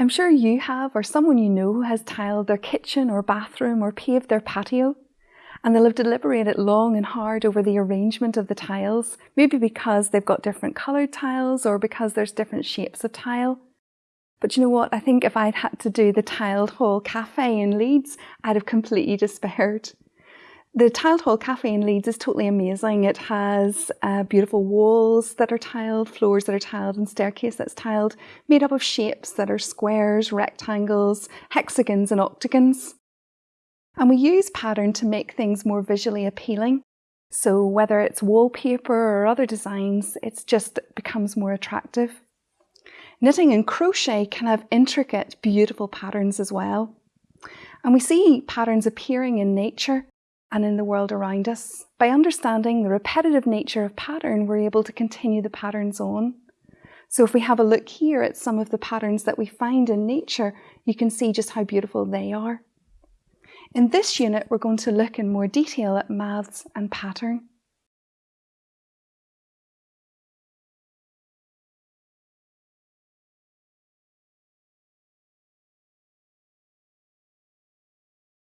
I'm sure you have or someone you know who has tiled their kitchen or bathroom or paved their patio and they'll have deliberated long and hard over the arrangement of the tiles, maybe because they've got different coloured tiles or because there's different shapes of tile. But you know what? I think if I'd had to do the tiled hall cafe in Leeds, I'd have completely despaired. The Tiled Hall Cafe in Leeds is totally amazing. It has uh, beautiful walls that are tiled, floors that are tiled, and staircase that's tiled, made up of shapes that are squares, rectangles, hexagons, and octagons. And we use pattern to make things more visually appealing. So whether it's wallpaper or other designs, it just becomes more attractive. Knitting and crochet can have intricate, beautiful patterns as well. And we see patterns appearing in nature and in the world around us. By understanding the repetitive nature of pattern, we're able to continue the patterns on. So if we have a look here at some of the patterns that we find in nature, you can see just how beautiful they are. In this unit, we're going to look in more detail at maths and pattern.